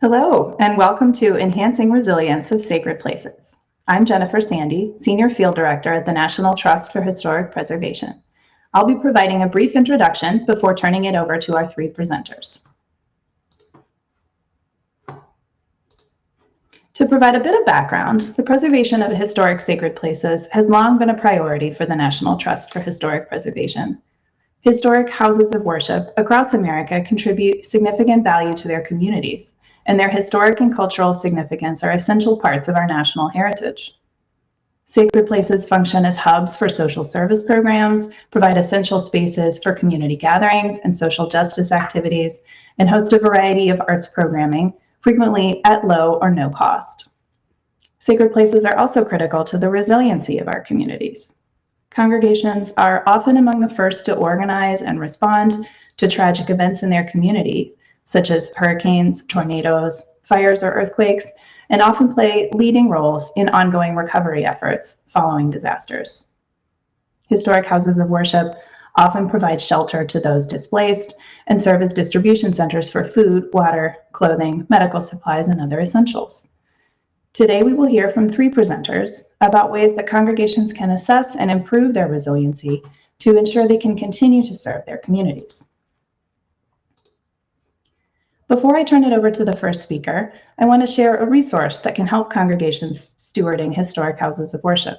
Hello, and welcome to Enhancing Resilience of Sacred Places. I'm Jennifer Sandy, Senior Field Director at the National Trust for Historic Preservation. I'll be providing a brief introduction before turning it over to our three presenters. To provide a bit of background, the preservation of historic sacred places has long been a priority for the National Trust for Historic Preservation. Historic houses of worship across America contribute significant value to their communities, and their historic and cultural significance are essential parts of our national heritage. Sacred places function as hubs for social service programs, provide essential spaces for community gatherings and social justice activities, and host a variety of arts programming, frequently at low or no cost. Sacred places are also critical to the resiliency of our communities. Congregations are often among the first to organize and respond to tragic events in their communities, such as hurricanes, tornadoes, fires, or earthquakes, and often play leading roles in ongoing recovery efforts following disasters. Historic houses of worship often provide shelter to those displaced and serve as distribution centers for food, water, clothing, medical supplies, and other essentials. Today, we will hear from three presenters about ways that congregations can assess and improve their resiliency to ensure they can continue to serve their communities. Before I turn it over to the first speaker, I want to share a resource that can help congregations stewarding historic houses of worship.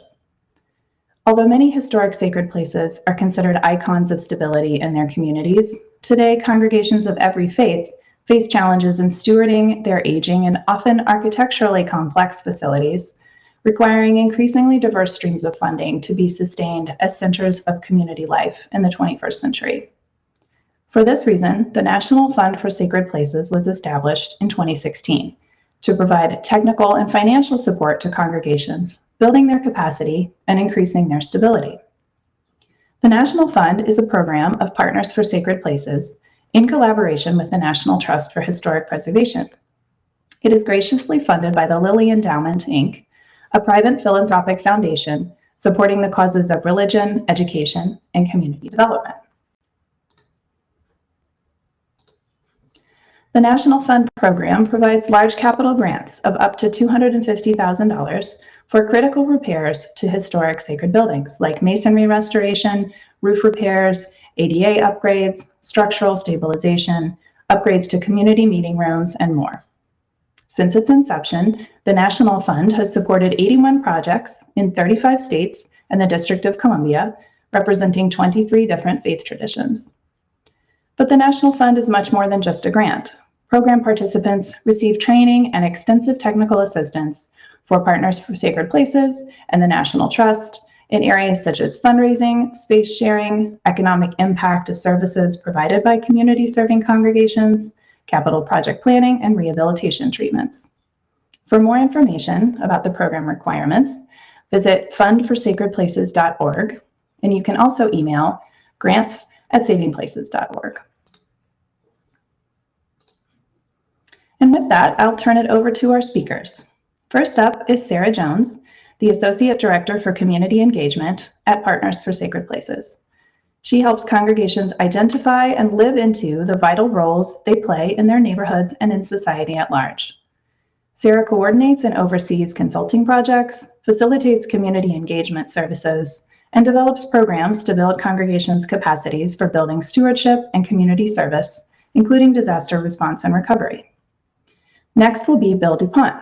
Although many historic sacred places are considered icons of stability in their communities, today congregations of every faith face challenges in stewarding their aging and often architecturally complex facilities, requiring increasingly diverse streams of funding to be sustained as centers of community life in the 21st century. For this reason, the National Fund for Sacred Places was established in 2016 to provide technical and financial support to congregations, building their capacity and increasing their stability. The National Fund is a program of Partners for Sacred Places in collaboration with the National Trust for Historic Preservation. It is graciously funded by the Lilly Endowment, Inc., a private philanthropic foundation supporting the causes of religion, education, and community development. The National Fund program provides large capital grants of up to $250,000 for critical repairs to historic sacred buildings like masonry restoration, roof repairs, ADA upgrades, structural stabilization, upgrades to community meeting rooms, and more. Since its inception, the National Fund has supported 81 projects in 35 states and the District of Columbia, representing 23 different faith traditions. But the National Fund is much more than just a grant. Program participants receive training and extensive technical assistance for Partners for Sacred Places and the National Trust in areas such as fundraising, space sharing, economic impact of services provided by community serving congregations, capital project planning, and rehabilitation treatments. For more information about the program requirements, visit fundforsacredplaces.org, and you can also email grants at savingplaces.org. And with that, I'll turn it over to our speakers. First up is Sarah Jones, the Associate Director for Community Engagement at Partners for Sacred Places. She helps congregations identify and live into the vital roles they play in their neighborhoods and in society at large. Sarah coordinates and oversees consulting projects, facilitates community engagement services, and develops programs to build congregations' capacities for building stewardship and community service, including disaster response and recovery. Next will be Bill DuPont.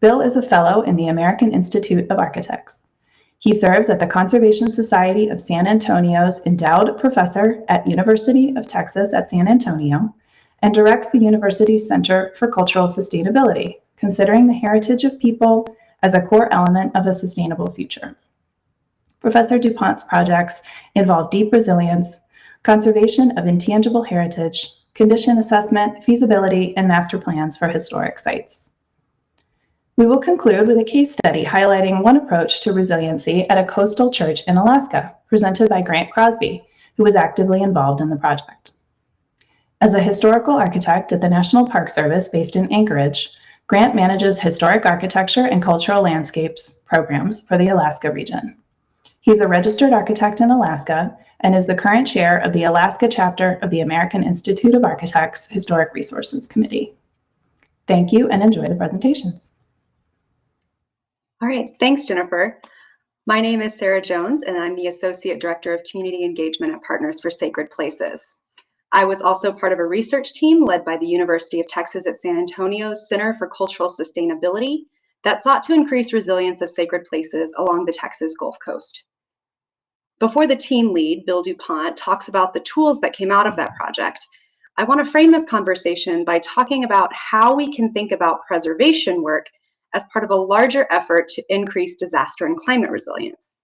Bill is a fellow in the American Institute of Architects. He serves at the Conservation Society of San Antonio's endowed professor at University of Texas at San Antonio and directs the university's Center for Cultural Sustainability, considering the heritage of people as a core element of a sustainable future. Professor DuPont's projects involve deep resilience, conservation of intangible heritage, condition assessment, feasibility, and master plans for historic sites. We will conclude with a case study highlighting one approach to resiliency at a coastal church in Alaska, presented by Grant Crosby, who was actively involved in the project. As a historical architect at the National Park Service based in Anchorage, Grant manages historic architecture and cultural landscapes programs for the Alaska region. He's a registered architect in Alaska and is the current chair of the Alaska chapter of the American Institute of Architects Historic Resources Committee. Thank you and enjoy the presentations. All right, thanks, Jennifer. My name is Sarah Jones, and I'm the Associate Director of Community Engagement at Partners for Sacred Places. I was also part of a research team led by the University of Texas at San Antonio's Center for Cultural Sustainability that sought to increase resilience of sacred places along the Texas Gulf Coast. Before the team lead, Bill DuPont, talks about the tools that came out of that project, I want to frame this conversation by talking about how we can think about preservation work as part of a larger effort to increase disaster and climate resilience.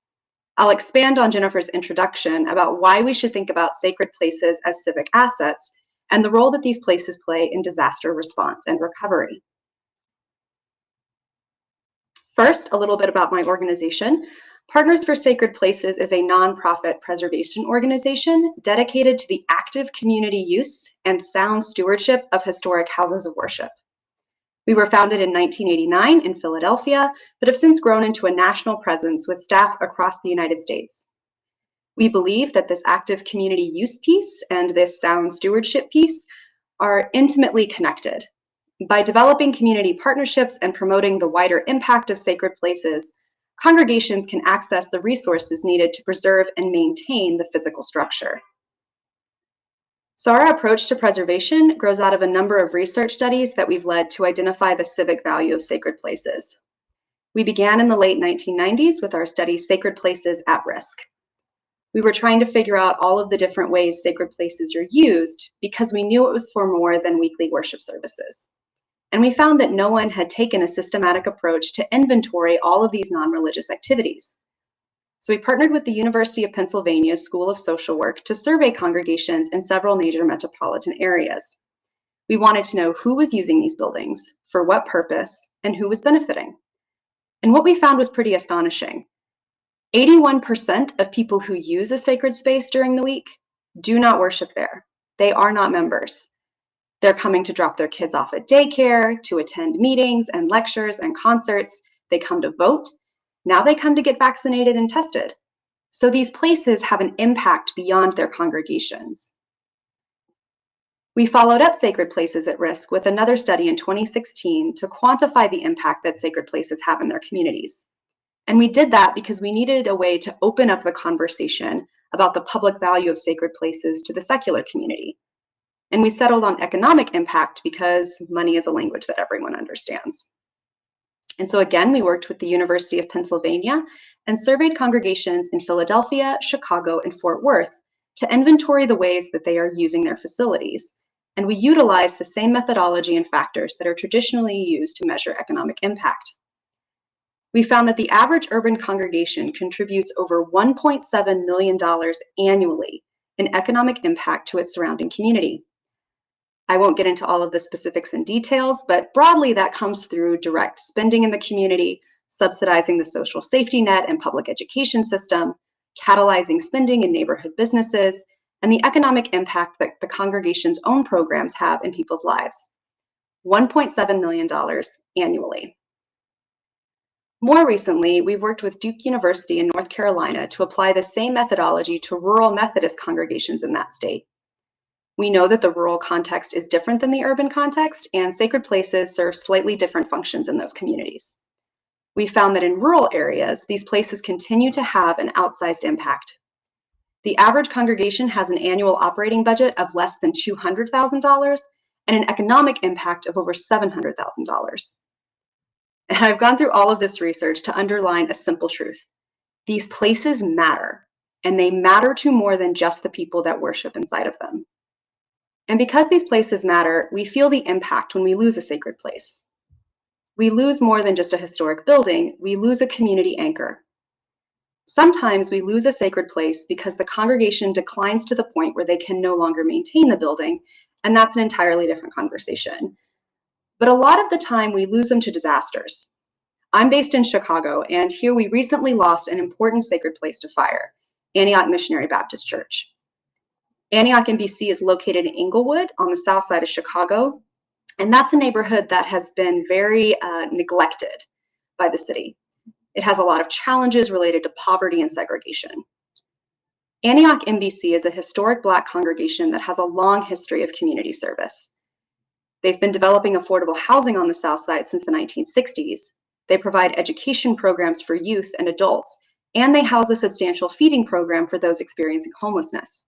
I'll expand on Jennifer's introduction about why we should think about sacred places as civic assets and the role that these places play in disaster response and recovery. First, a little bit about my organization. Partners for Sacred Places is a nonprofit preservation organization dedicated to the active community use and sound stewardship of historic houses of worship. We were founded in 1989 in Philadelphia, but have since grown into a national presence with staff across the United States. We believe that this active community use piece and this sound stewardship piece are intimately connected. By developing community partnerships and promoting the wider impact of sacred places, congregations can access the resources needed to preserve and maintain the physical structure. So our approach to preservation grows out of a number of research studies that we've led to identify the civic value of sacred places. We began in the late 1990s with our study Sacred Places at Risk. We were trying to figure out all of the different ways sacred places are used because we knew it was for more than weekly worship services. And we found that no one had taken a systematic approach to inventory all of these non-religious activities. So we partnered with the University of Pennsylvania School of Social Work to survey congregations in several major metropolitan areas. We wanted to know who was using these buildings, for what purpose, and who was benefiting. And what we found was pretty astonishing. 81% of people who use a sacred space during the week do not worship there. They are not members. They're coming to drop their kids off at daycare, to attend meetings and lectures and concerts. They come to vote now they come to get vaccinated and tested. So these places have an impact beyond their congregations. We followed up Sacred Places at Risk with another study in 2016 to quantify the impact that sacred places have in their communities. And we did that because we needed a way to open up the conversation about the public value of sacred places to the secular community. And we settled on economic impact because money is a language that everyone understands. And so again, we worked with the University of Pennsylvania and surveyed congregations in Philadelphia, Chicago, and Fort Worth to inventory the ways that they are using their facilities. And we utilized the same methodology and factors that are traditionally used to measure economic impact. We found that the average urban congregation contributes over $1.7 million annually in economic impact to its surrounding community. I won't get into all of the specifics and details, but broadly that comes through direct spending in the community, subsidizing the social safety net and public education system, catalyzing spending in neighborhood businesses, and the economic impact that the congregation's own programs have in people's lives. $1.7 million annually. More recently, we've worked with Duke University in North Carolina to apply the same methodology to rural Methodist congregations in that state. We know that the rural context is different than the urban context, and sacred places serve slightly different functions in those communities. We found that in rural areas, these places continue to have an outsized impact. The average congregation has an annual operating budget of less than $200,000 and an economic impact of over $700,000. And I've gone through all of this research to underline a simple truth. These places matter, and they matter to more than just the people that worship inside of them. And because these places matter, we feel the impact when we lose a sacred place. We lose more than just a historic building, we lose a community anchor. Sometimes we lose a sacred place because the congregation declines to the point where they can no longer maintain the building, and that's an entirely different conversation. But a lot of the time we lose them to disasters. I'm based in Chicago, and here we recently lost an important sacred place to fire, Antioch Missionary Baptist Church. Antioch MBC is located in Englewood on the south side of Chicago. And that's a neighborhood that has been very uh, neglected by the city. It has a lot of challenges related to poverty and segregation. Antioch MBC is a historic Black congregation that has a long history of community service. They've been developing affordable housing on the South Side since the 1960s. They provide education programs for youth and adults, and they house a substantial feeding program for those experiencing homelessness.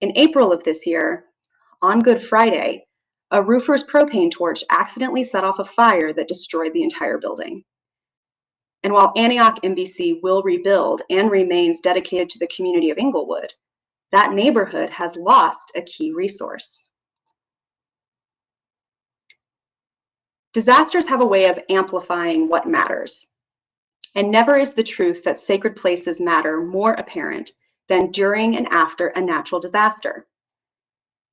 In April of this year, on Good Friday, a roofer's propane torch accidentally set off a fire that destroyed the entire building. And while Antioch MBC will rebuild and remains dedicated to the community of Englewood, that neighborhood has lost a key resource. Disasters have a way of amplifying what matters. And never is the truth that sacred places matter more apparent than during and after a natural disaster.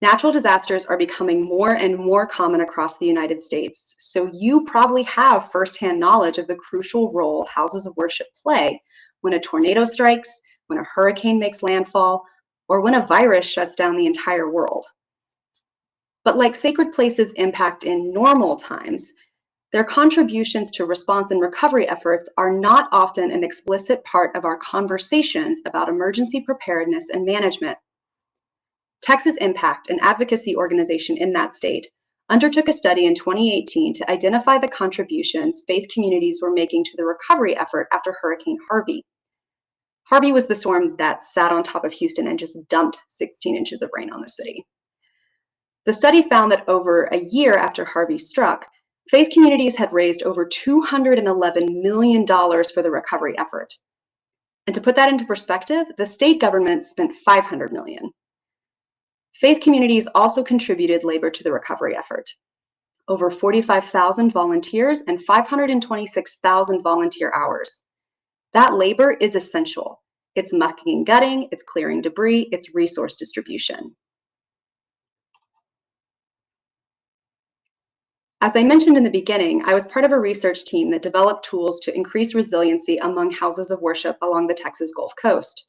Natural disasters are becoming more and more common across the United States, so you probably have firsthand knowledge of the crucial role houses of worship play when a tornado strikes, when a hurricane makes landfall, or when a virus shuts down the entire world. But like sacred places impact in normal times, their contributions to response and recovery efforts are not often an explicit part of our conversations about emergency preparedness and management. Texas Impact, an advocacy organization in that state, undertook a study in 2018 to identify the contributions faith communities were making to the recovery effort after Hurricane Harvey. Harvey was the storm that sat on top of Houston and just dumped 16 inches of rain on the city. The study found that over a year after Harvey struck, faith communities had raised over $211 million for the recovery effort. And to put that into perspective, the state government spent 500 million. Faith communities also contributed labor to the recovery effort. Over 45,000 volunteers and 526,000 volunteer hours. That labor is essential. It's mucking and gutting, it's clearing debris, it's resource distribution. As I mentioned in the beginning, I was part of a research team that developed tools to increase resiliency among houses of worship along the Texas Gulf Coast.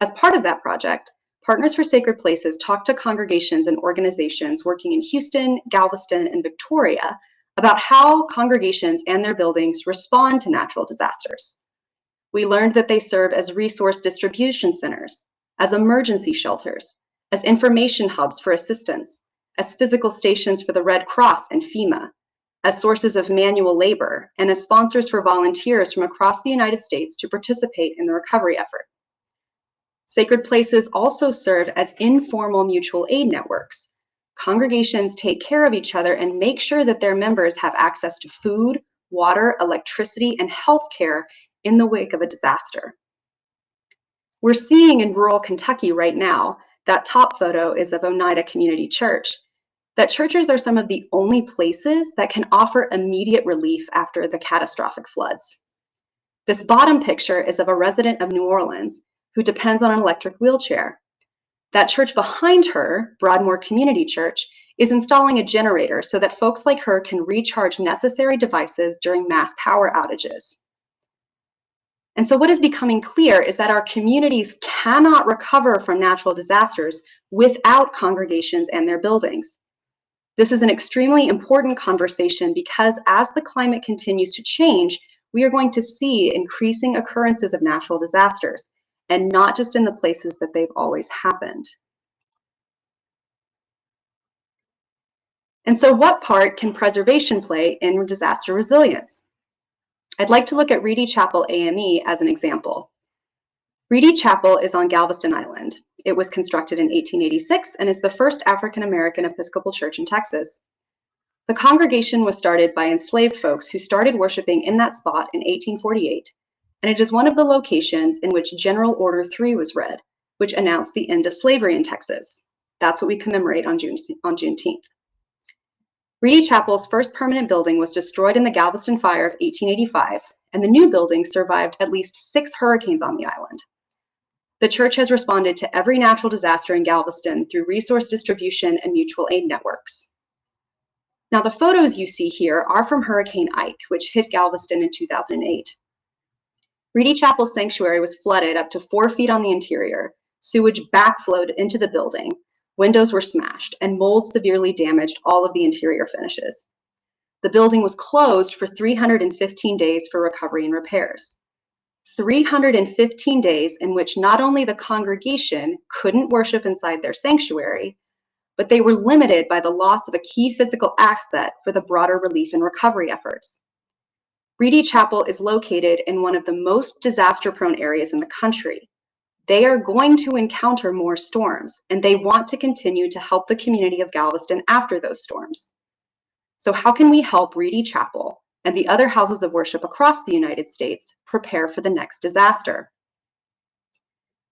As part of that project, Partners for Sacred Places talked to congregations and organizations working in Houston, Galveston, and Victoria about how congregations and their buildings respond to natural disasters. We learned that they serve as resource distribution centers, as emergency shelters, as information hubs for assistance, as physical stations for the Red Cross and FEMA, as sources of manual labor, and as sponsors for volunteers from across the United States to participate in the recovery effort. Sacred places also serve as informal mutual aid networks. Congregations take care of each other and make sure that their members have access to food, water, electricity, and health care in the wake of a disaster. We're seeing in rural Kentucky right now, that top photo is of Oneida Community Church, that churches are some of the only places that can offer immediate relief after the catastrophic floods. This bottom picture is of a resident of New Orleans who depends on an electric wheelchair. That church behind her, Broadmoor Community Church, is installing a generator so that folks like her can recharge necessary devices during mass power outages. And so what is becoming clear is that our communities cannot recover from natural disasters without congregations and their buildings. This is an extremely important conversation because as the climate continues to change, we are going to see increasing occurrences of natural disasters and not just in the places that they've always happened. And so what part can preservation play in disaster resilience? I'd like to look at Reedy Chapel AME as an example. Reedy Chapel is on Galveston Island. It was constructed in 1886 and is the first African-American Episcopal church in Texas. The congregation was started by enslaved folks who started worshiping in that spot in 1848 and it is one of the locations in which General Order 3 was read, which announced the end of slavery in Texas. That's what we commemorate on, June, on Juneteenth. Reedy Chapel's first permanent building was destroyed in the Galveston Fire of 1885, and the new building survived at least six hurricanes on the island. The church has responded to every natural disaster in Galveston through resource distribution and mutual aid networks. Now, the photos you see here are from Hurricane Ike, which hit Galveston in 2008. Reedy Chapel Sanctuary was flooded up to four feet on the interior. Sewage backflowed into the building. Windows were smashed, and mold severely damaged all of the interior finishes. The building was closed for 315 days for recovery and repairs. 315 days in which not only the congregation couldn't worship inside their sanctuary, but they were limited by the loss of a key physical asset for the broader relief and recovery efforts. Reedy Chapel is located in one of the most disaster-prone areas in the country. They are going to encounter more storms, and they want to continue to help the community of Galveston after those storms. So how can we help Reedy Chapel and the other houses of worship across the United States prepare for the next disaster?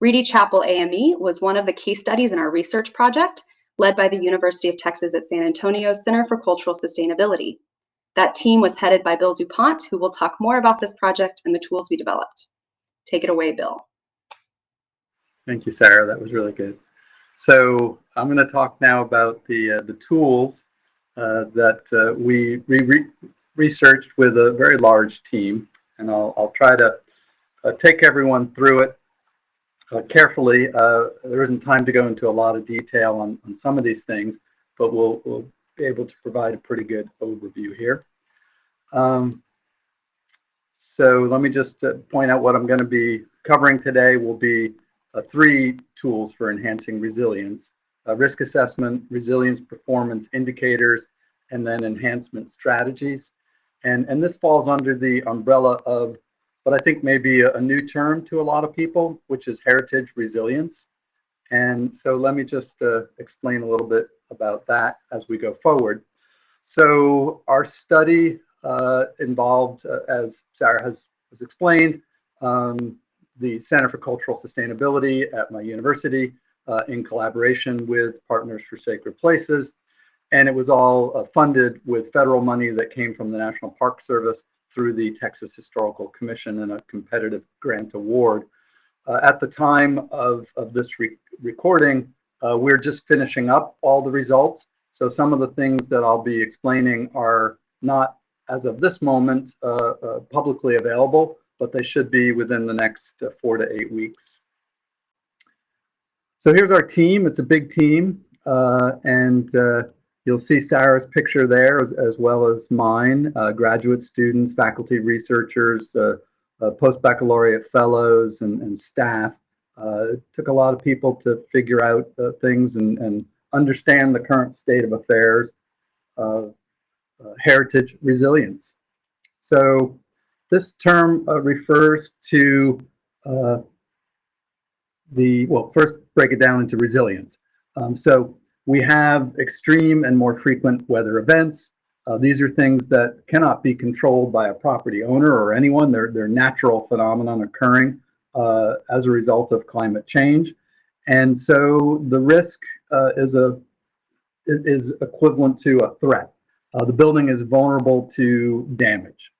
Reedy Chapel AME was one of the case studies in our research project led by the University of Texas at San Antonio Center for Cultural Sustainability. That team was headed by Bill DuPont, who will talk more about this project and the tools we developed. Take it away, Bill. Thank you, Sarah. That was really good. So I'm going to talk now about the uh, the tools uh, that uh, we re researched with a very large team, and I'll I'll try to uh, take everyone through it uh, carefully. Uh, there isn't time to go into a lot of detail on, on some of these things, but we'll, we'll be able to provide a pretty good overview here. Um, so let me just uh, point out what I'm going to be covering today will be uh, three tools for enhancing resilience, uh, risk assessment, resilience performance indicators, and then enhancement strategies. And, and this falls under the umbrella of but I think maybe a, a new term to a lot of people, which is heritage resilience. And so let me just uh, explain a little bit about that as we go forward. So our study uh, involved, uh, as Sarah has, has explained, um, the Center for Cultural Sustainability at my university uh, in collaboration with Partners for Sacred Places. And it was all uh, funded with federal money that came from the National Park Service through the Texas Historical Commission in a competitive grant award. Uh, at the time of, of this re recording, uh, we're just finishing up all the results. So some of the things that I'll be explaining are not, as of this moment, uh, uh publicly available, but they should be within the next uh, four to eight weeks. So here's our team. It's a big team. Uh, and You'll see Sarah's picture there as, as well as mine, uh, graduate students, faculty researchers, uh, uh, post-baccalaureate fellows and, and staff. Uh, it took a lot of people to figure out uh, things and, and understand the current state of affairs of uh, heritage resilience. So this term refers to the, well, first break it down into resilience. Um, so we have extreme and more frequent weather events. Uh, these are things that cannot be controlled by a property owner or anyone. They're, they're natural phenomenon occurring uh, as a result of climate change. And so the risk uh, is, a, is equivalent to a threat. Uh, the building is vulnerable to damage.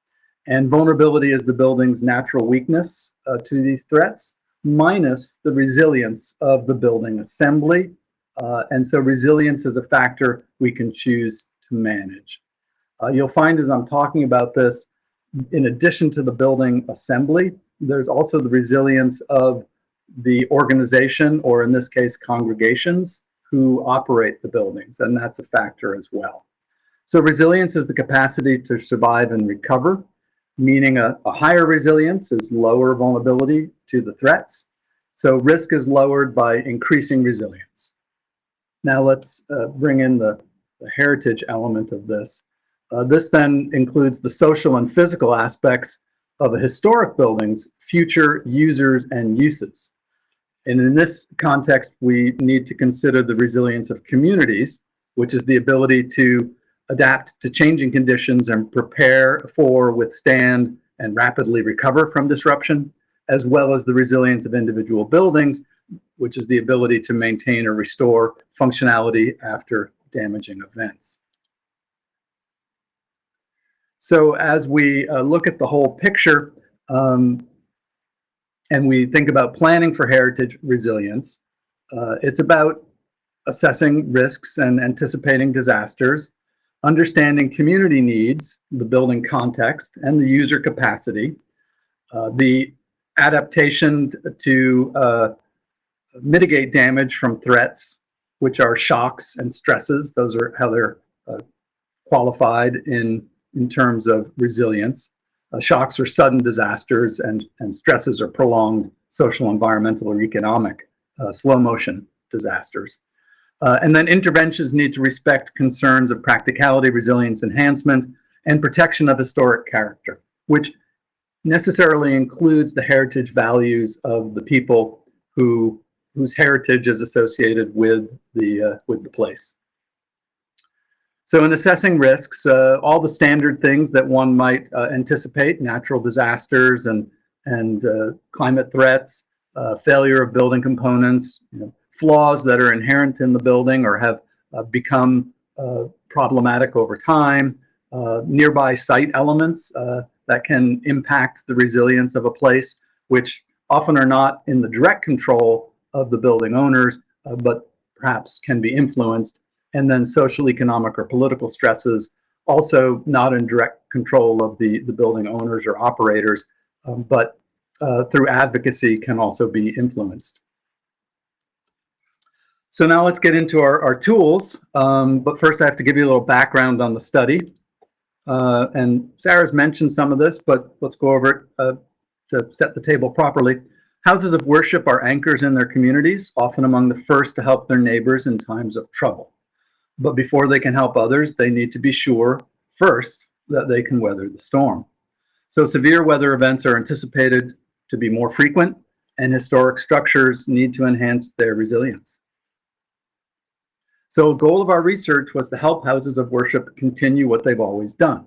And vulnerability is the building's natural weakness uh, to these threats, minus the resilience of the building assembly uh, and so resilience is a factor we can choose to manage. Uh, you'll find as I'm talking about this, in addition to the building assembly, there's also the resilience of the organization, or in this case, congregations who operate the buildings, and that's a factor as well. So resilience is the capacity to survive and recover, meaning a, a higher resilience is lower vulnerability to the threats. So risk is lowered by increasing resilience. Now let's uh, bring in the, the, heritage element of this. Uh, this then includes the social and physical aspects of a historic building's future users and uses. And in this context, we need to consider the resilience of communities, which is the ability to adapt to changing conditions and prepare for, withstand, and rapidly recover from disruption, as well as the resilience of individual buildings, which is the ability to maintain or restore functionality after damaging events. So as we uh, look at the whole picture um, and we think about planning for heritage resilience, uh, it's about assessing risks and anticipating disasters, understanding community needs, the building context, and the user capacity, uh, the adaptation to uh, mitigate damage from threats, which are shocks and stresses. Those are how they're uh, qualified in, in terms of resilience. Uh, shocks are sudden disasters and, and stresses are prolonged social, environmental, or economic uh, slow motion disasters. Uh, and then interventions need to respect concerns of practicality, resilience enhancement, and protection of historic character, which necessarily includes the heritage values of the people who whose heritage is associated with the uh, with the place. So in assessing risks, uh, all the standard things that one might uh, anticipate, natural disasters and, and uh, climate threats, uh, failure of building components, you know, flaws that are inherent in the building or have uh, become problematic over time, nearby site elements that can impact the resilience of a place, which often are not in the direct control of the building owners, but perhaps can be influenced and then social, economic, or political stresses, also not in direct control of the, the building owners or operators, um, but uh, through advocacy can also be influenced. So now let's get into our, our tools. Um, but first I have to give you a little background on the study. Uh, and Sarah's mentioned some of this, but let's go over it uh, to set the table properly. Houses of worship are anchors in their communities, often among the first to help their neighbors in times of trouble. But before they can help others, they need to be sure first that they can weather the storm. So severe weather events are anticipated to be more frequent and historic structures need to enhance their resilience. So a goal of our research was to help houses of worship continue what they've always done,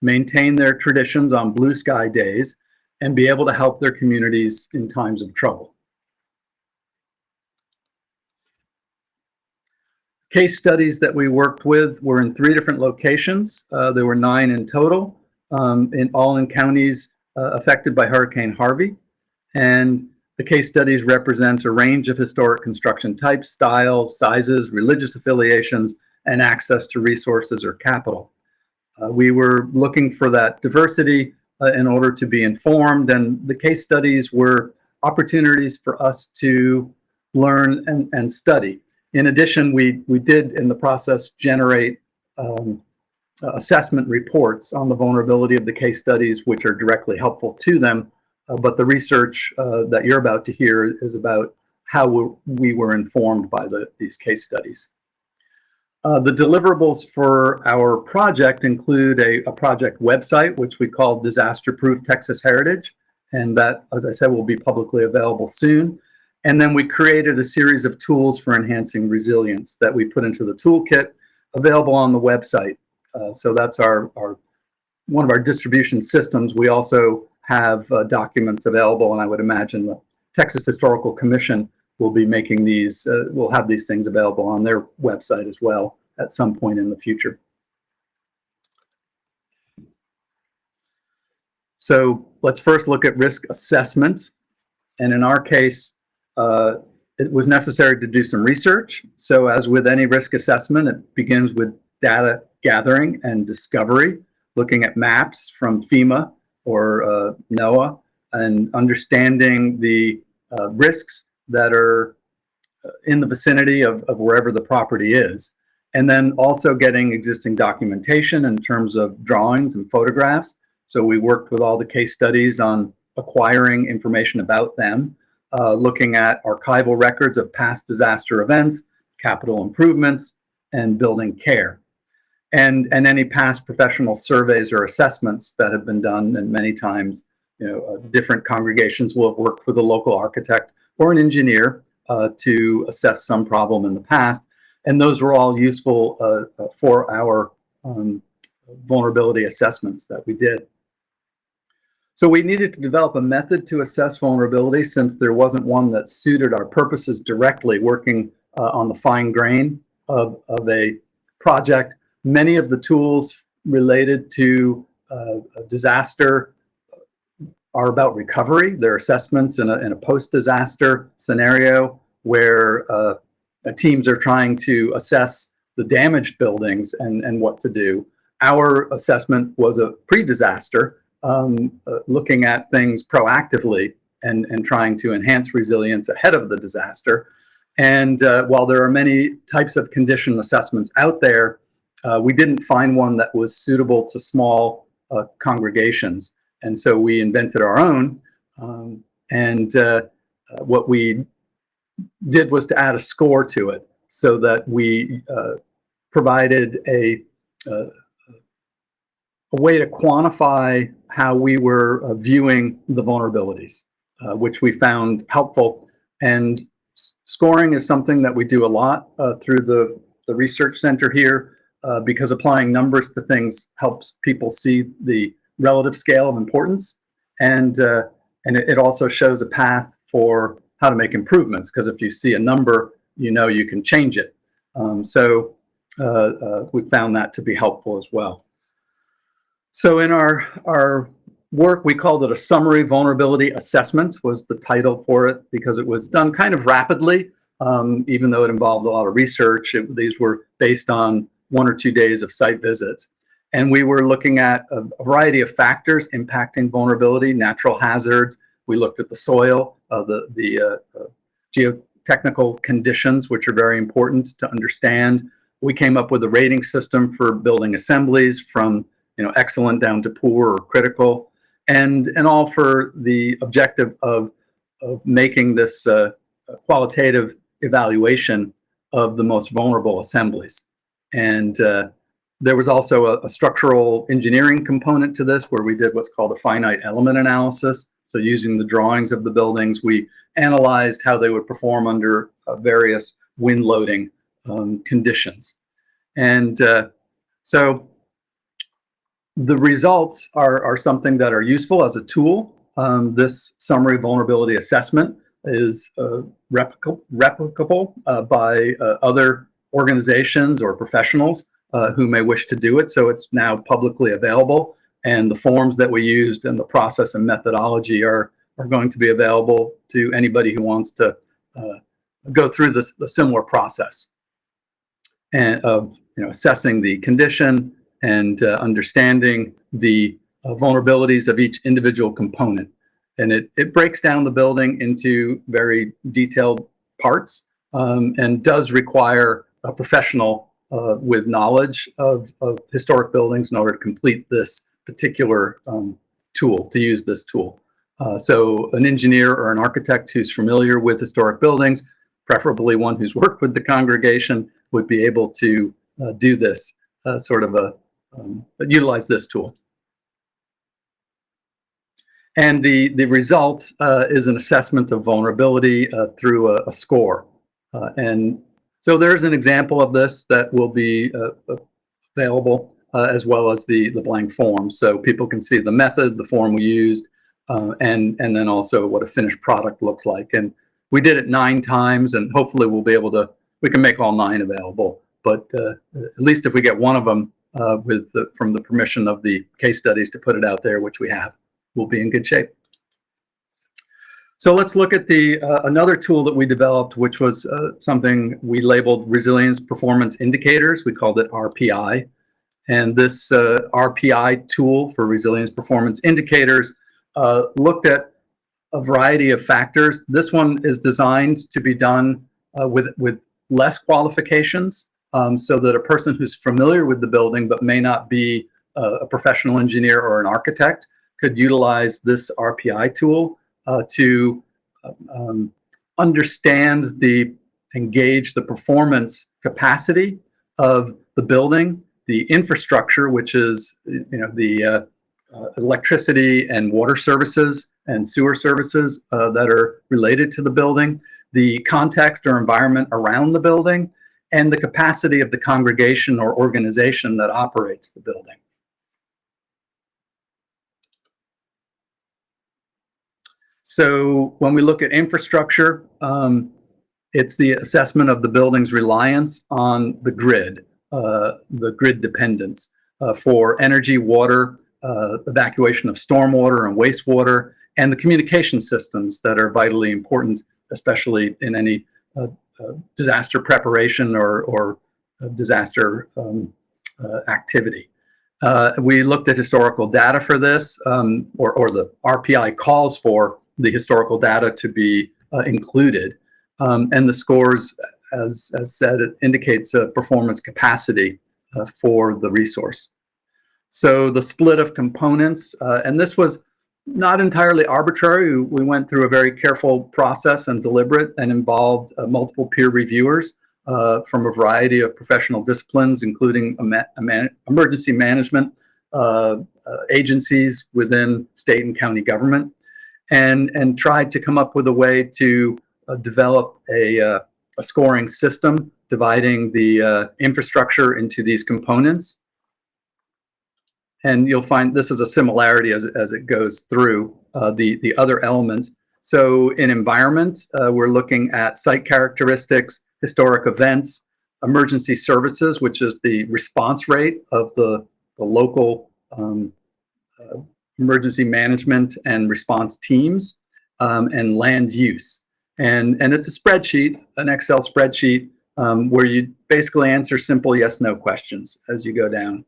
maintain their traditions on blue sky days, and be able to help their communities in times of trouble. case studies that we worked with were in three different locations. Uh, there were nine in total, um, in all in counties uh, affected by Hurricane Harvey. And the case studies represent a range of historic construction types, styles, sizes, religious affiliations, and access to resources or capital. Uh, we were looking for that diversity uh, in order to be informed, and the case studies were opportunities for us to learn and, and study. In addition, we, we did in the process generate um, uh, assessment reports on the vulnerability of the case studies, which are directly helpful to them. Uh, but the research uh, that you're about to hear is about how we were informed by the, these case studies. Uh, the deliverables for our project include a, a project website, which we call Disaster Proof Texas Heritage. And that, as I said, will be publicly available soon. And then we created a series of tools for enhancing resilience that we put into the toolkit available on the website. Uh, so that's our, our one of our distribution systems. We also have uh, documents available, and I would imagine the Texas Historical Commission will be making these, uh, will have these things available on their website as well at some point in the future. So let's first look at risk assessment. And in our case, uh, it was necessary to do some research. So as with any risk assessment, it begins with data gathering and discovery, looking at maps from FEMA or uh, NOAA and understanding the uh, risks that are uh, in the vicinity of, of wherever the property is. And then also getting existing documentation in terms of drawings and photographs. So we worked with all the case studies on acquiring information about them uh, looking at archival records of past disaster events, capital improvements, and building care. And, and any past professional surveys or assessments that have been done, and many times, you know, uh, different congregations will have worked with a local architect or an engineer uh, to assess some problem in the past. And those were all useful uh, uh, for our um, vulnerability assessments that we did. So we needed to develop a method to assess vulnerability since there wasn't one that suited our purposes directly working uh, on the fine grain of, of a project. Many of the tools related to uh, disaster are about recovery. They're assessments in a, in a post-disaster scenario where uh, teams are trying to assess the damaged buildings and, and what to do. Our assessment was a pre-disaster um, uh, looking at things proactively and, and trying to enhance resilience ahead of the disaster. And uh, while there are many types of condition assessments out there, uh, we didn't find one that was suitable to small uh, congregations. And so we invented our own. Um, and uh, uh, what we did was to add a score to it. so that we uh, provided a, uh, a way to quantify how we were uh, viewing the vulnerabilities, which we found helpful. And scoring is something that we do a lot through the, the research center here uh, because applying numbers to things helps people see the relative scale of importance. And, uh, and it, also shows a path for how to make improvements because if you see a number, you know you can change it. Um, so uh, uh, we found that to be helpful as well. So in our, our work, we called it a summary vulnerability assessment was the title for it because it was done kind of rapidly, um, even though it involved a lot of research. It, these were based on one or two days of site visits. And we were looking at a, variety of factors impacting vulnerability, natural hazards. We looked at the soil, uh, the, the uh, uh, geotechnical conditions, which are very important to understand. We came up with a rating system for building assemblies from you know, excellent down to poor or critical, and, and all for the objective of, of making this uh, qualitative evaluation of the most vulnerable assemblies. And uh, there was also a, a, structural engineering component to this where we did what's called a finite element analysis. So using the drawings of the buildings, we analyzed how they would perform under uh, various wind loading um, conditions. And uh, so the results are, are something that are useful as a tool. Um, this summary vulnerability assessment is uh, replicable, replicable uh, by uh, other organizations or professionals uh, who may wish to do it. So it's now publicly available and the forms that we used and the process and methodology are, are going to be available to anybody who wants to uh, go through this the similar process and of you know assessing the condition and uh, understanding the uh, vulnerabilities of each individual component. And it, it breaks down the building into very detailed parts um, and does require a professional uh, with knowledge of, of historic buildings in order to complete this particular um, tool, to use this tool. Uh, so an engineer or an architect who's familiar with historic buildings, preferably one who's worked with the congregation, would be able to uh, do this uh, sort of a, um, utilize this tool. And the, the result uh, is an assessment of vulnerability uh, through a, a score. And so there's an example of this that will be uh, uh, available uh, as well as the, the blank form. So people can see the method, the form we used, uh, and, and then also what a finished product looks like. And we did it nine times and hopefully we'll be able to, we can make all nine available. But uh, at least if we get one of them uh, with the, from the permission of the case studies to put it out there, which we have, we'll be in good shape. So let's look at the uh, another tool that we developed, which was uh, something we labeled resilience performance indicators. We called it RPI. And this uh, RPI tool for resilience performance indicators uh, looked at a variety of factors. This one is designed to be done uh, with, with less qualifications um, so that a person who's familiar with the building but may not be a professional engineer or an architect could utilize this RPI tool uh, to um, understand the engage the performance capacity of the building, the infrastructure, which is you know the uh, uh, electricity and water services and sewer services uh, that are related to the building, the context or environment around the building, and the capacity of the congregation or organization that operates the building. So when we look at infrastructure, um, it's the assessment of the building's reliance on the grid, uh, the grid dependence uh, for energy, water, uh, evacuation of stormwater and wastewater, and the communication systems that are vitally important, especially in any uh, uh, disaster preparation or, or disaster um, uh, activity. we looked at historical data for this, um, or, or the RPI calls for the historical data to be uh, included. Um, and the scores, as, as said, it indicates a performance capacity uh, for the resource. So the split of components, uh, and this was not entirely arbitrary. We went through a very careful process and deliberate and involved uh, multiple peer reviewers uh, from a variety of professional disciplines, including ama- emergency management uh, agencies within state and county government, and and tried to come up with a way to uh, develop a, uh, a scoring system dividing the uh, infrastructure into these components. And you'll find this is a similarity as, as it goes through uh, the, the other elements. So in environment, uh, we're looking at site characteristics, historic events, emergency services, which is the response rate of the, the local um, uh, emergency management and response teams, um, and land use. And, and it's a spreadsheet, an Excel spreadsheet, um, where you basically answer simple yes, no questions as you go down.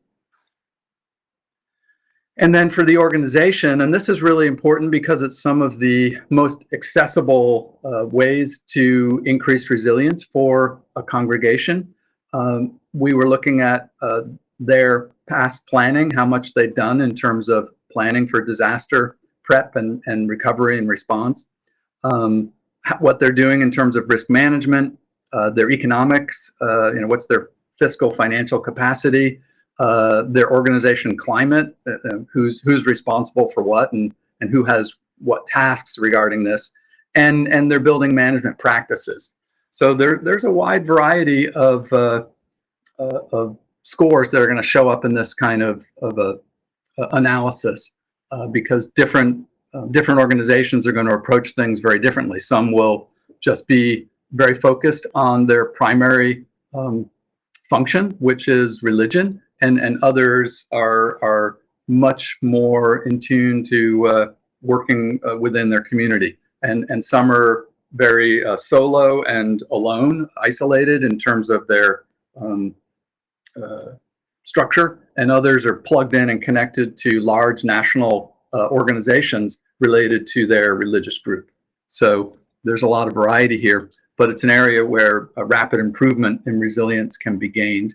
And then for the organization, and this is really important because it's some of the most accessible uh, ways to increase resilience for a congregation. Um, we were looking at uh, their past planning, how much they've done in terms of planning for disaster prep and, and recovery and response, um, what they're doing in terms of risk management, uh, their economics, uh, you know, what's their fiscal financial capacity, uh, their organization climate, uh, uh, who's who's responsible for what, and and who has what tasks regarding this, and and their building management practices. So there there's a wide variety of uh, of scores that are going to show up in this kind of of a, a analysis because different different organizations are going to approach things very differently. Some will just be very focused on their primary um, function, which is religion, and and others are are much more in tune to uh, working uh, within their community, and and some are very uh, solo and alone, isolated in terms of their um, uh, structure, and others are plugged in and connected to large national uh, organizations related to their religious group. So there's a lot of variety here, but it's an area where a rapid improvement in resilience can be gained.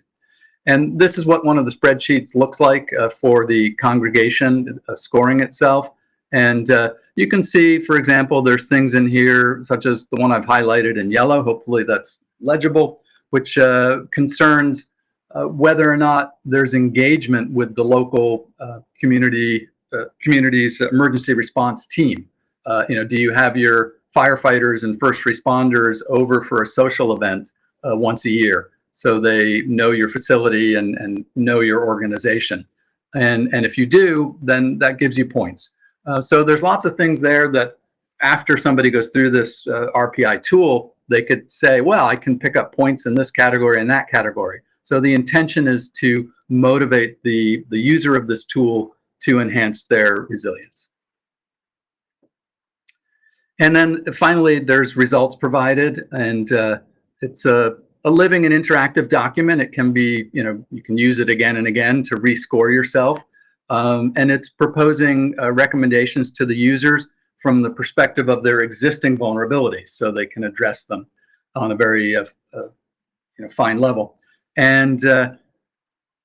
And this is what one of the spreadsheets looks like uh, for the congregation uh, scoring itself. And uh, you can see, for example, there's things in here, such as the one I've highlighted in yellow, hopefully that's legible, which uh, concerns uh, whether or not there's engagement with the local uh, community community's emergency response team. you know, do you have your firefighters and first responders over for a social event once a year? so they know your facility and, and know your organization. And, and if you do, then that gives you points. Uh, so there's lots of things there that after somebody goes through this uh, RPI tool, they could say, well, I can pick up points in this category and that category. So the intention is to motivate the, the user of this tool to enhance their resilience. And then finally, there's results provided, and uh, it's a a living and interactive document. It can be, you know, you can use it again and again to rescore yourself. Um, and it's proposing uh, recommendations to the users from the perspective of their existing vulnerabilities so they can address them on a very uh, uh, you know, fine level. And uh,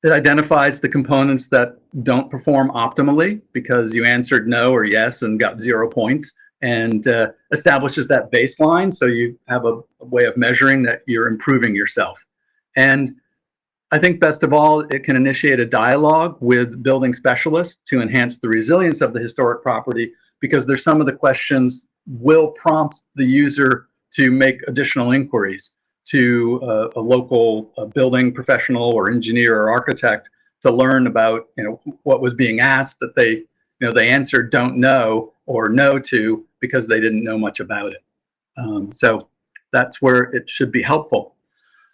it identifies the components that don't perform optimally because you answered no or yes and got zero points and uh, establishes that baseline so you have a, a, way of measuring that you're improving yourself. And I think best of all, it can initiate a dialogue with building specialists to enhance the resilience of the historic property because there's some of the questions will prompt the user to make additional inquiries to uh, a local uh, building professional or engineer or architect to learn about you know what was being asked that they you know they answered don't know or no to because they didn't know much about it. Um, so that's where it should be helpful.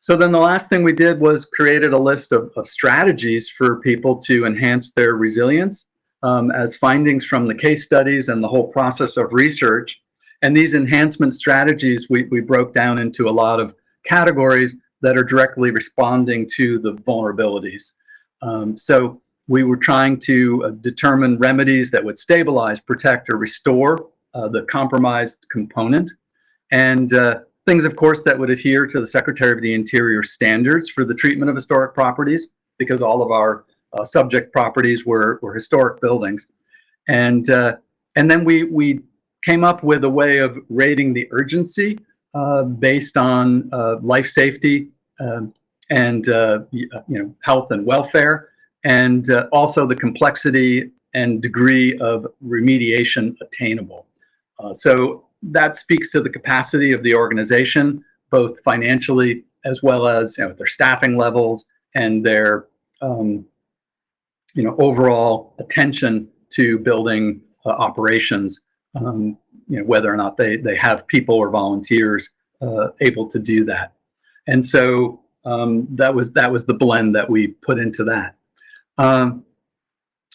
So then the last thing we did was created a list of, of strategies for people to enhance their resilience um, as findings from the case studies and the whole process of research. And these enhancement strategies we, we broke down into a lot of categories that are directly responding to the vulnerabilities. Um, so we were trying to uh, determine remedies that would stabilize, protect, or restore uh, the compromised component. And uh, things, of course, that would adhere to the Secretary of the Interior standards for the treatment of historic properties, because all of our uh, subject properties were, were historic buildings. And, uh, and then we, we came up with a way of rating the urgency based on uh, life safety um, and uh, uh, you know health and welfare, and uh, also the complexity and degree of remediation attainable. Uh, so that speaks to the capacity of the organization, both financially as well as you know, their staffing levels and their um, you know overall attention to building uh, operations. Um, you know whether or not they they have people or volunteers uh, able to do that, and so um, that was that was the blend that we put into that. Um,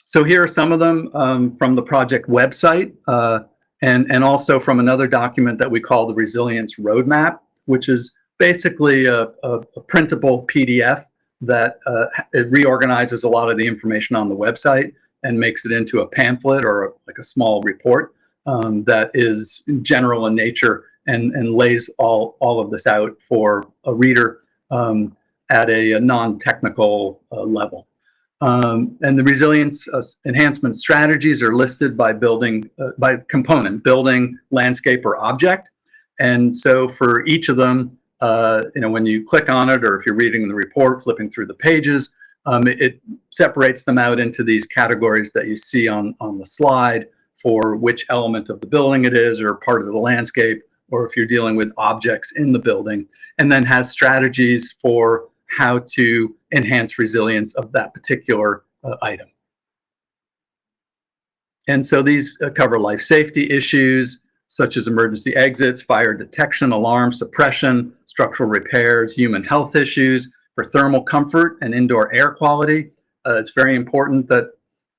so here are some of them um, from the project website, uh, and and also from another document that we call the Resilience Roadmap, which is basically a, a, a printable PDF that uh, it reorganizes a lot of the information on the website and makes it into a pamphlet or a, like a small report um, that is general in nature and, and lays all, all of this out for a reader um, at a, a non-technical uh, level. Um, and the resilience uh, enhancement strategies are listed by building, uh, by component, building, landscape, or object. And so for each of them, uh, you know, when you click on it, or if you're reading the report, flipping through the pages, um, it, it, separates them out into these categories that you see on, on the slide for which element of the building it is, or part of the landscape, or if you're dealing with objects in the building, and then has strategies for how to enhance resilience of that particular uh, item. And so these uh, cover life safety issues, such as emergency exits, fire detection, alarm suppression, structural repairs, human health issues, for thermal comfort and indoor air quality. Uh, it's very important that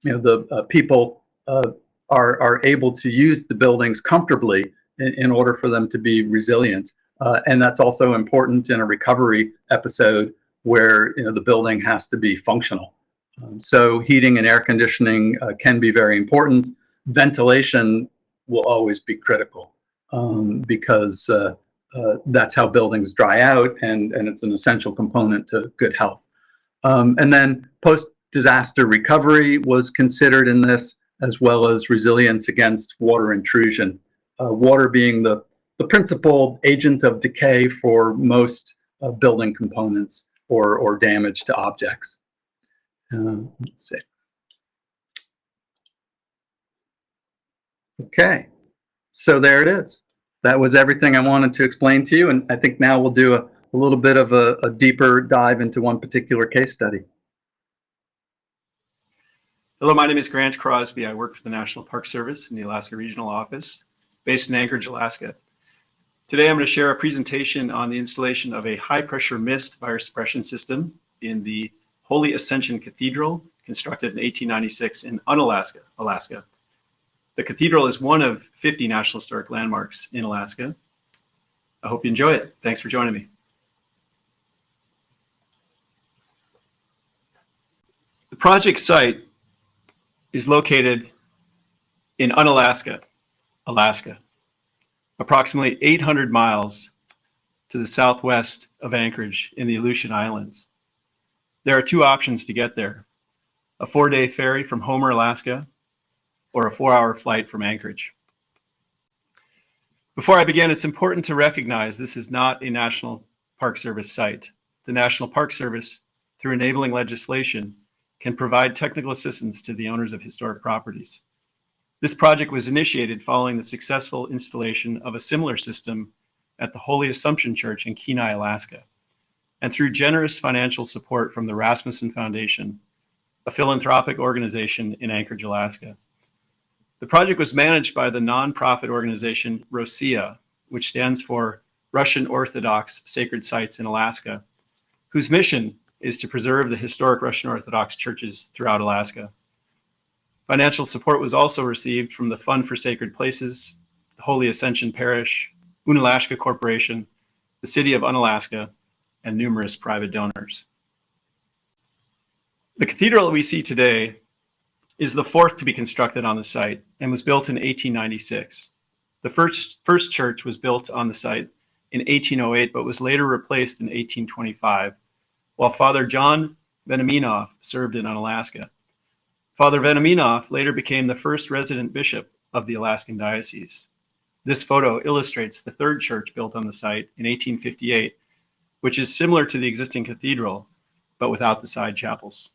you know the uh, people uh, are are able to use the buildings comfortably in, in order for them to be resilient. Uh, and that's also important in a recovery episode where you know the building has to be functional. Um, so heating and air conditioning uh, can be very important. Ventilation will always be critical um, because uh, uh, that's how buildings dry out and, and it's an essential component to good health. Um, and then post-disaster recovery was considered in this as well as resilience against water intrusion. Uh, water being the, the principal agent of decay for most uh, building components or, or damage to objects. Uh, let's see. Okay, so there it is. That was everything I wanted to explain to you, and I think now we'll do a, a little bit of a, a deeper dive into one particular case study. Hello, my name is Grant Crosby. I work for the National Park Service in the Alaska Regional Office, based in Anchorage, Alaska. Today, I'm going to share a presentation on the installation of a high-pressure mist fire suppression system in the Holy Ascension Cathedral, constructed in 1896 in Unalaska, Alaska. The cathedral is one of 50 National Historic Landmarks in Alaska. I hope you enjoy it. Thanks for joining me. The project site is located in Unalaska, Alaska, approximately 800 miles to the southwest of Anchorage in the Aleutian Islands. There are two options to get there, a four-day ferry from Homer, Alaska, or a four-hour flight from Anchorage. Before I begin, it's important to recognize this is not a National Park Service site. The National Park Service, through enabling legislation, can provide technical assistance to the owners of historic properties. This project was initiated following the successful installation of a similar system at the Holy Assumption Church in Kenai, Alaska, and through generous financial support from the Rasmuson Foundation, a philanthropic organization in Anchorage, Alaska. The project was managed by the nonprofit organization ROSSIA, which stands for Russian Orthodox Sacred Sites in Alaska, whose mission is to preserve the historic Russian Orthodox churches throughout Alaska. Financial support was also received from the Fund for Sacred Places, the Holy Ascension Parish, Unalaska Corporation, the City of Unalaska, and numerous private donors. The cathedral we see today is the fourth to be constructed on the site and was built in 1896. The first, first church was built on the site in 1808, but was later replaced in 1825, while Father John Veniaminov served in Unalaska. Father Veniaminov later became the first resident bishop of the Alaskan Diocese. This photo illustrates the third church built on the site in 1858, which is similar to the existing cathedral, but without the side chapels.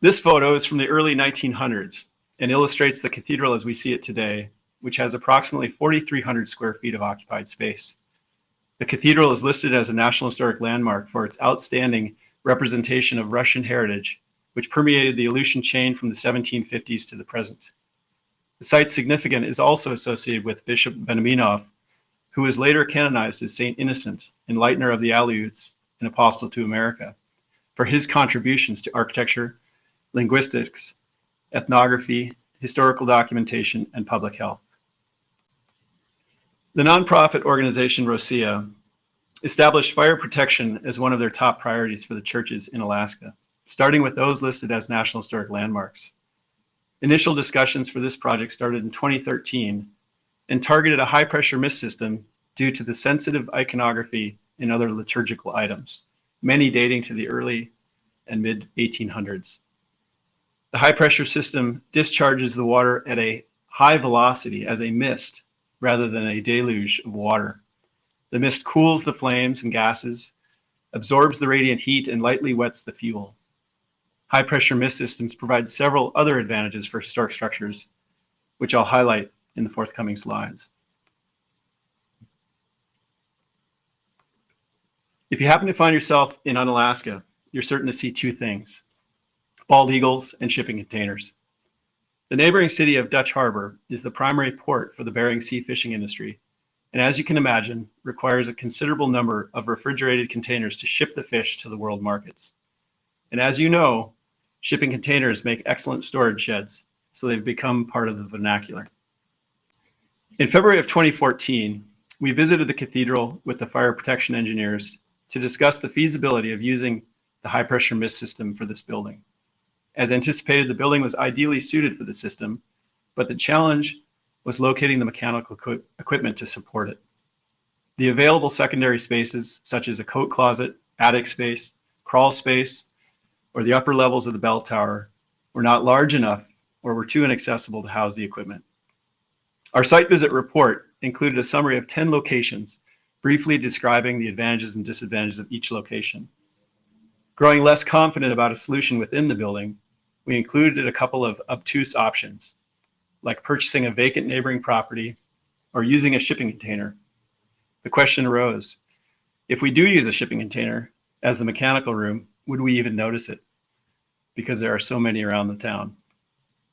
This photo is from the early 1900s and illustrates the cathedral as we see it today, which has approximately 4,300 square feet of occupied space. The cathedral is listed as a National Historic Landmark for its outstanding representation of Russian heritage, which permeated the Aleutian chain from the 1750s to the present. The site's significance is also associated with Bishop Veniaminoff, who was later canonized as Saint Innocent, enlightener of the Aleuts and apostle to America, for his contributions to architecture, linguistics, ethnography, historical documentation, and public health. The nonprofit organization ROSSIA established fire protection as one of their top priorities for the churches in Alaska, starting with those listed as National Historic Landmarks. Initial discussions for this project started in 2013 and targeted a high pressure mist system due to the sensitive iconography and other liturgical items, many dating to the early and mid 1800s. The high pressure system discharges the water at a high velocity as a mist rather than a deluge of water. The mist cools the flames and gases, absorbs the radiant heat, and lightly wets the fuel. High pressure mist systems provide several other advantages for historic structures, which I'll highlight in the forthcoming slides. If you happen to find yourself in Unalaska, you're certain to see two things, bald eagles and shipping containers. The neighboring city of Dutch Harbor is the primary port for the Bering Sea fishing industry, and as you can imagine, requires a considerable number of refrigerated containers to ship the fish to the world markets. And as you know, shipping containers make excellent storage sheds, so they've become part of the vernacular. In February of 2014, we visited the cathedral with the fire protection engineers to discuss the feasibility of using the high pressure mist system for this building. As anticipated, the building was ideally suited for the system, but the challenge was locating the mechanical equi equipment to support it. The available secondary spaces, such as a coat closet, attic space, crawl space, or the upper levels of the bell tower, were not large enough or were too inaccessible to house the equipment. Our site visit report included a summary of 10 locations, briefly describing the advantages and disadvantages of each location. Growing less confident about a solution within the building, we included a couple of obtuse options, like purchasing a vacant neighboring property or using a shipping container. The question arose, if we do use a shipping container as the mechanical room, would we even notice it? Because there are so many around the town.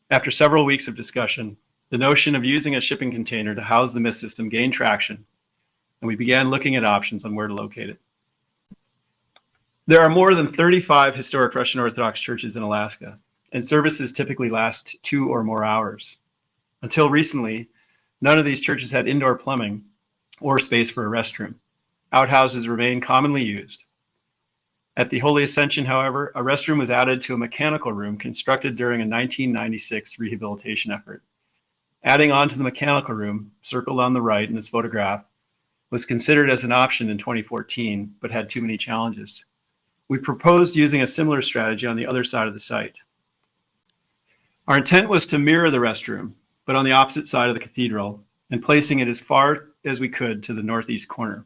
After several weeks of discussion, the notion of using a shipping container to house the mist system gained traction, and we began looking at options on where to locate it. There are more than 35 historic Russian Orthodox churches in Alaska, and services typically last two or more hours. Until recently, none of these churches had indoor plumbing or space for a restroom. Outhouses remain commonly used. At the Holy Ascension, however, a restroom was added to a mechanical room constructed during a 1996 rehabilitation effort. Adding on to the mechanical room, circled on the right in this photograph, was considered as an option in 2014, but had too many challenges. We proposed using a similar strategy on the other side of the site. Our intent was to mirror the restroom, but on the opposite side of the cathedral and placing it as far as we could to the northeast corner.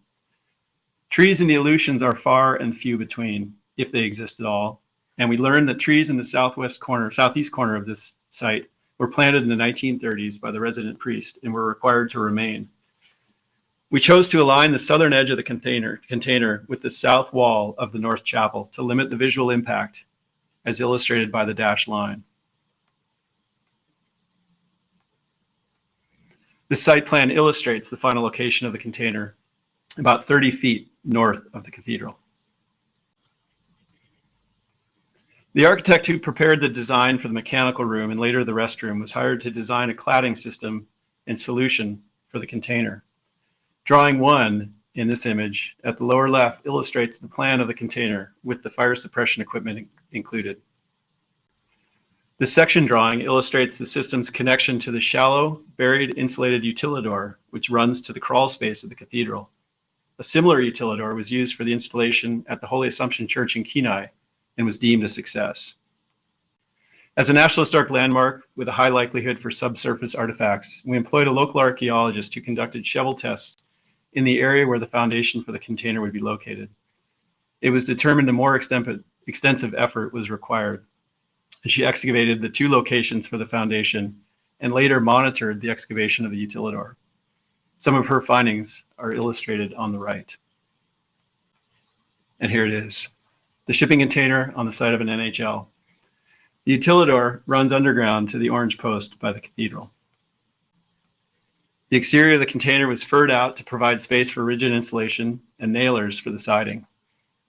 Trees in the Aleutians are far and few between, if they exist at all, and we learned that trees in the southwest corner, southeast corner of this site were planted in the 1930s by the resident priest and were required to remain. We chose to align the southern edge of the container, container with the south wall of the north chapel to limit the visual impact as illustrated by the dashed line. The site plan illustrates the final location of the container about 30 feet north of the cathedral. The architect who prepared the design for the mechanical room and later the restroom was hired to design a cladding system and solution for the container. Drawing one in this image at the lower left illustrates the plan of the container with the fire suppression equipment included. The section drawing illustrates the system's connection to the shallow, buried insulated utilidor, which runs to the crawl space of the cathedral. A similar utilidor was used for the installation at the Holy Assumption Church in Kenai and was deemed a success. As a National Historic Landmark with a high likelihood for subsurface artifacts, we employed a local archaeologist who conducted shovel tests in the area where the foundation for the container would be located. It was determined a more extensive effort was required. She excavated the two locations for the foundation and later monitored the excavation of the utilidor. Some of her findings are illustrated on the right. And here it is, the shipping container on the site of an NHL. The utilidor runs underground to the orange post by the cathedral. The exterior of the container was furred out to provide space for rigid insulation and nailers for the siding.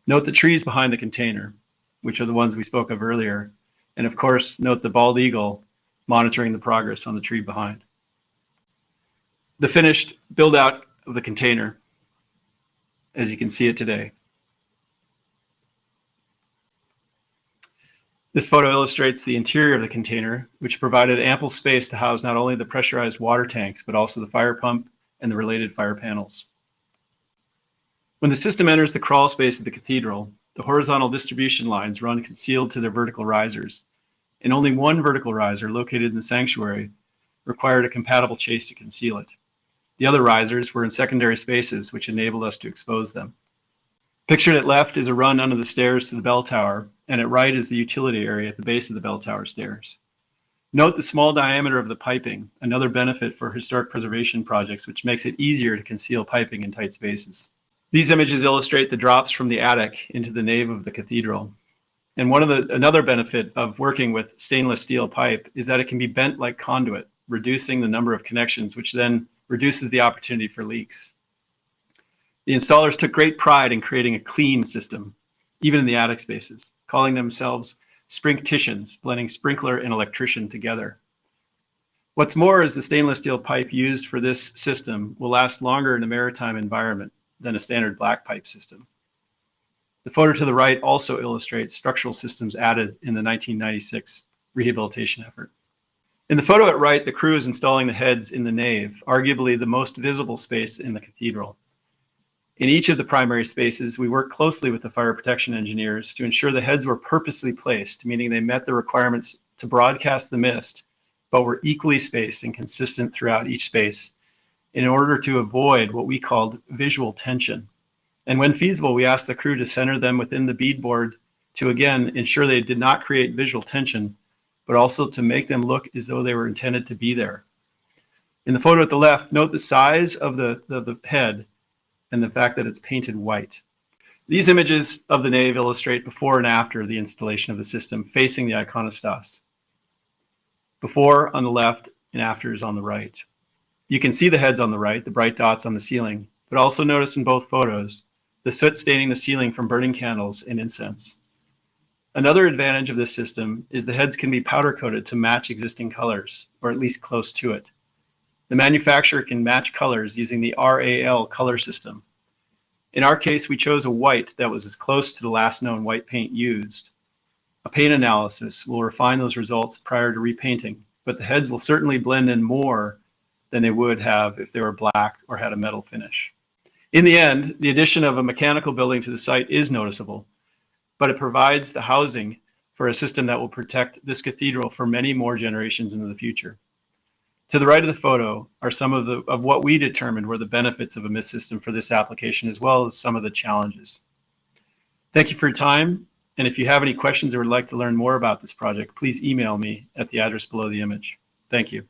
Note the trees behind the container, which are the ones we spoke of earlier. And of course, note the bald eagle monitoring the progress on the tree behind. The finished build out of the container, as you can see it today. This photo illustrates the interior of the container, which provided ample space to house not only the pressurized water tanks, but also the fire pump and the related fire panels. When the system enters the crawl space of the cathedral, the horizontal distribution lines run concealed to their vertical risers, and only one vertical riser located in the sanctuary required a compatible chase to conceal it. The other risers were in secondary spaces, which enabled us to expose them. Pictured at left is a run under the stairs to the bell tower, and at right is the utility area at the base of the bell tower stairs. Note the small diameter of the piping, another benefit for historic preservation projects, which makes it easier to conceal piping in tight spaces. These images illustrate the drops from the attic into the nave of the cathedral. And one of the another benefit of working with stainless steel pipe is that it can be bent like conduit, reducing the number of connections, which then reduces the opportunity for leaks. The installers took great pride in creating a clean system, even in the attic spaces, calling themselves sprincticians, blending sprinkler and electrician together. What's more is the stainless steel pipe used for this system will last longer in a maritime environment than a standard black pipe system. The photo to the right also illustrates structural systems added in the 1996 rehabilitation effort. In the photo at right, the crew is installing the heads in the nave, arguably the most visible space in the cathedral. In each of the primary spaces, we worked closely with the fire protection engineers to ensure the heads were purposely placed, meaning they met the requirements to broadcast the mist, but were equally spaced and consistent throughout each space in order to avoid what we called visual tension. And when feasible, we asked the crew to center them within the beadboard to again ensure they did not create visual tension but also to make them look as though they were intended to be there. In the photo at the left, note the size of the, the, head and the fact that it's painted white. These images of the nave illustrate before and after the installation of the system facing the iconostas. Before on the left and after is on the right. You can see the heads on the right, the bright dots on the ceiling, but also notice in both photos the soot staining the ceiling from burning candles and incense. Another advantage of this system is the heads can be powder coated to match existing colors, or at least close to it. The manufacturer can match colors using the RAL color system. In our case, we chose a white that was as close to the last known white paint used. A paint analysis will refine those results prior to repainting, but the heads will certainly blend in more than they would have if they were black or had a metal finish. In the end, the addition of a mechanical building to the site is noticeable, but it provides the housing for a system that will protect this cathedral for many more generations into the future. To the right of the photo are some of the of what we determined were the benefits of a mist system for this application, as well as some of the challenges. Thank you for your time. And if you have any questions or would like to learn more about this project, please email me at the address below the image. Thank you.